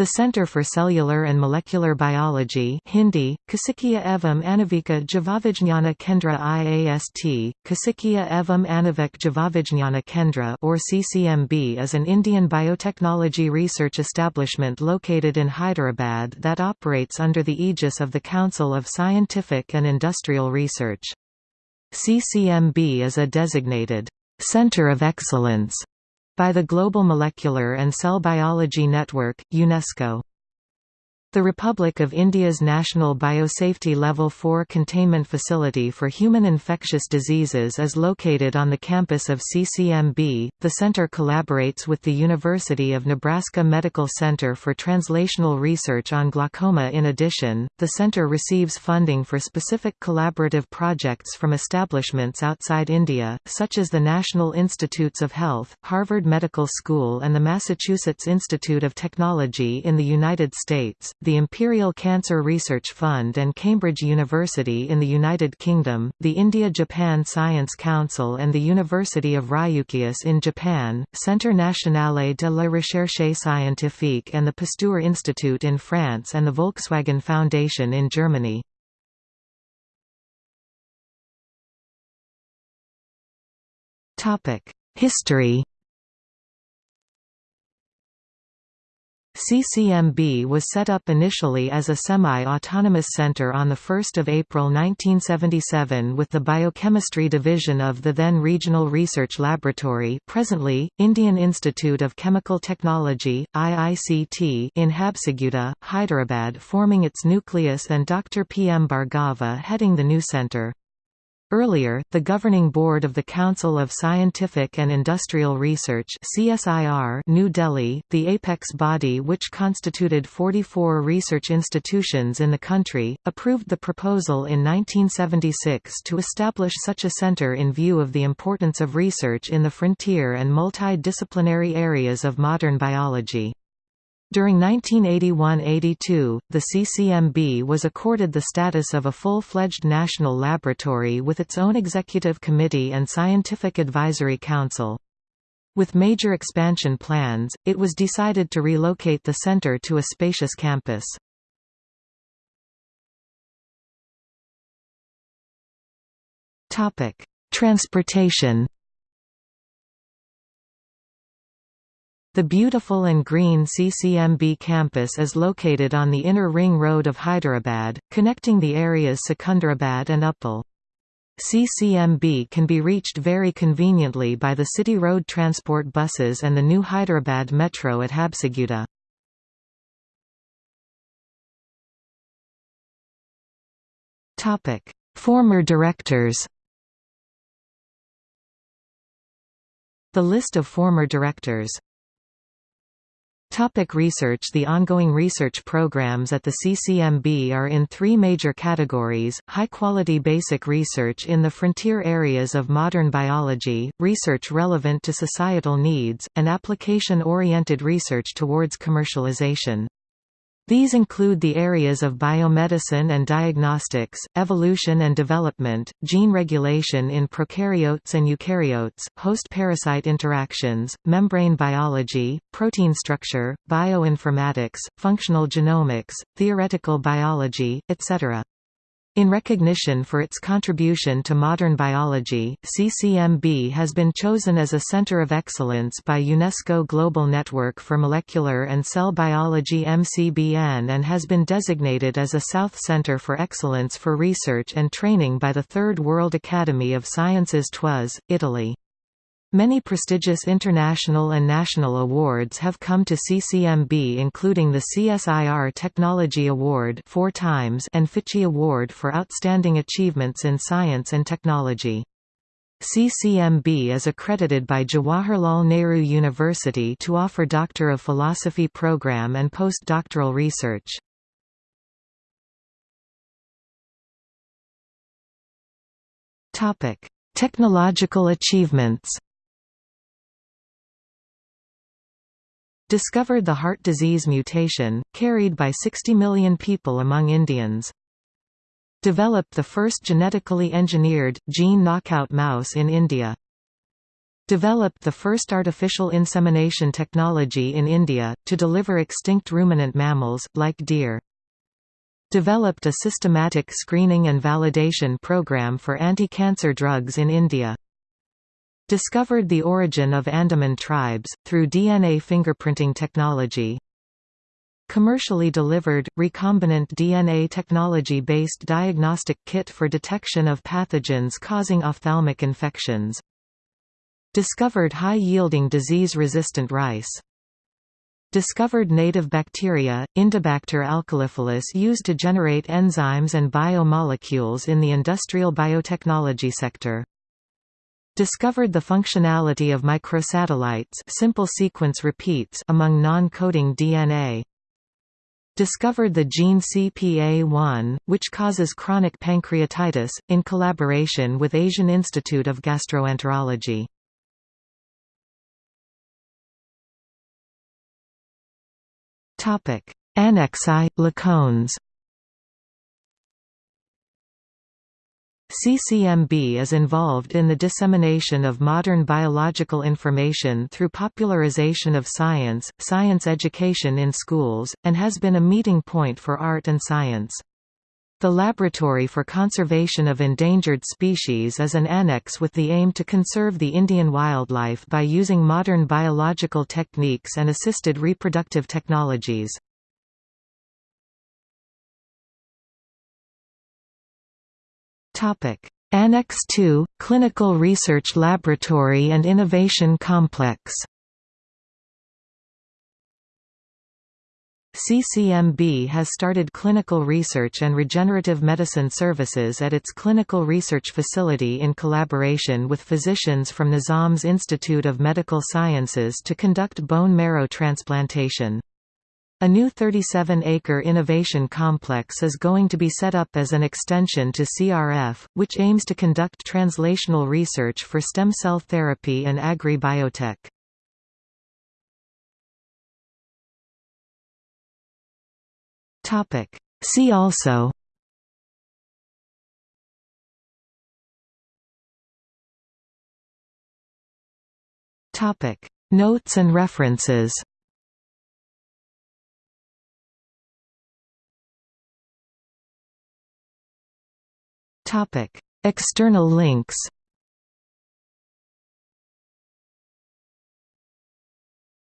The Center for Cellular and Molecular Biology Hindi, Kasikia Evam Anavika Javavijnana Kendra IAST, Kasikia Evam Anavik Javavijnana Kendra or CCMB is an Indian biotechnology research establishment located in Hyderabad that operates under the aegis of the Council of Scientific and Industrial Research. CCMB is a designated Center of Excellence by the Global Molecular and Cell Biology Network, UNESCO. The Republic of India's National Biosafety Level 4 Containment Facility for Human Infectious Diseases is located on the campus of CCMB. The center collaborates with the University of Nebraska Medical Center for translational research on glaucoma. In addition, the center receives funding for specific collaborative projects from establishments outside India, such as the National Institutes of Health, Harvard Medical School, and the Massachusetts Institute of Technology in the United States the Imperial Cancer Research Fund and Cambridge University in the United Kingdom, the India-Japan Science Council and the University of Ryukyus in Japan, Centre Nationale de la Recherche Scientifique and the Pasteur Institute in France and the Volkswagen Foundation in Germany. History CCMB was set up initially as a semi-autonomous center on 1 April 1977 with the Biochemistry Division of the then Regional Research Laboratory presently, Indian Institute of Chemical Technology, IICT in Habsiguda, Hyderabad forming its nucleus and Dr. P. M. Bhargava heading the new center. Earlier, the governing board of the Council of Scientific and Industrial Research CSIR New Delhi, the apex body which constituted 44 research institutions in the country, approved the proposal in 1976 to establish such a center in view of the importance of research in the frontier and multidisciplinary areas of modern biology. During 1981–82, the CCMB was accorded the status of a full-fledged national laboratory with its own executive committee and scientific advisory council. With major expansion plans, it was decided to relocate the center to a spacious campus. Transportation The beautiful and green CCMB campus is located on the inner ring road of Hyderabad, connecting the areas Secunderabad and Uppal. CCMB can be reached very conveniently by the City Road Transport buses and the new Hyderabad Metro at Habsiguda. Former directors The list of former directors Topic research The ongoing research programs at the CCMB are in three major categories, high-quality basic research in the frontier areas of modern biology, research relevant to societal needs, and application-oriented research towards commercialization. These include the areas of biomedicine and diagnostics, evolution and development, gene regulation in prokaryotes and eukaryotes, host-parasite interactions, membrane biology, protein structure, bioinformatics, functional genomics, theoretical biology, etc. In recognition for its contribution to modern biology, CCMB has been chosen as a Center of Excellence by UNESCO Global Network for Molecular and Cell Biology MCBN and has been designated as a South Center for Excellence for Research and Training by the Third World Academy of Sciences TWAS, Italy. Many prestigious international and national awards have come to CCMB including the CSIR Technology Award four times and FICCI Award for Outstanding Achievements in Science and Technology. CCMB is accredited by Jawaharlal Nehru University to offer Doctor of Philosophy program and postdoctoral research. Technological achievements discovered the heart disease mutation, carried by 60 million people among Indians. Developed the first genetically engineered, gene knockout mouse in India. Developed the first artificial insemination technology in India, to deliver extinct ruminant mammals, like deer. Developed a systematic screening and validation program for anti-cancer drugs in India. Discovered the origin of Andaman tribes, through DNA fingerprinting technology. Commercially delivered, recombinant DNA technology-based diagnostic kit for detection of pathogens causing ophthalmic infections. Discovered high-yielding disease-resistant rice. Discovered native bacteria, Indibacter alkaliphilus used to generate enzymes and biomolecules in the industrial biotechnology sector. Discovered the functionality of microsatellites simple sequence repeats among non-coding DNA discovered the gene CPA1, which causes chronic pancreatitis, in collaboration with Asian Institute of Gastroenterology. Annex I – Lacones CCMB is involved in the dissemination of modern biological information through popularization of science, science education in schools, and has been a meeting point for art and science. The Laboratory for Conservation of Endangered Species is an annex with the aim to conserve the Indian wildlife by using modern biological techniques and assisted reproductive technologies. Annex II – Clinical Research Laboratory and Innovation Complex CCMB has started clinical research and regenerative medicine services at its clinical research facility in collaboration with physicians from Nizam's Institute of Medical Sciences to conduct bone marrow transplantation. A new 37-acre innovation complex is going to be set up as an extension to CRF, which aims to conduct translational research for stem cell therapy and agri-biotech. See also Notes and references External links